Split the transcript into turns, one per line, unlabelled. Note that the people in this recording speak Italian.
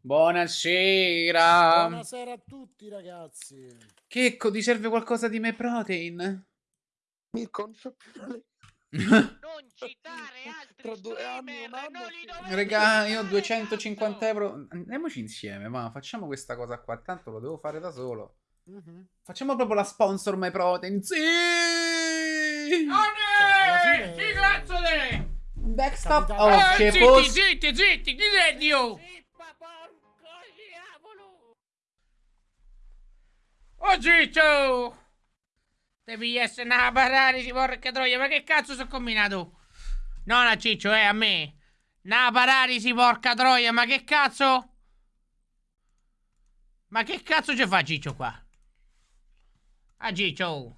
Buonasera.
Buonasera a tutti ragazzi.
Checco, ti serve qualcosa di me protein?
Mirko, non più la
Non citare altri
Tra due anni, un anno,
non li
sì.
dovete
Regà, io ho
citare,
250
cazzo!
euro. Andiamoci insieme, ma facciamo questa cosa qua. Tanto lo devo fare da solo.
Mhm.
Facciamo proprio la sponsor My Protein. Sì!
fine-
Chi cazzo te?
Backstop. Oh,
Eh, zitti, zitti, zitti, chi sei Dio? porco Oh Ciccio! Devi essere una paralisi, porca troia, ma che cazzo sono combinato? No, no, Ciccio, eh, a me. Una paralisi, porca troia, ma che cazzo? Ma che cazzo ci fa Ciccio qua? Ah, Ciccio!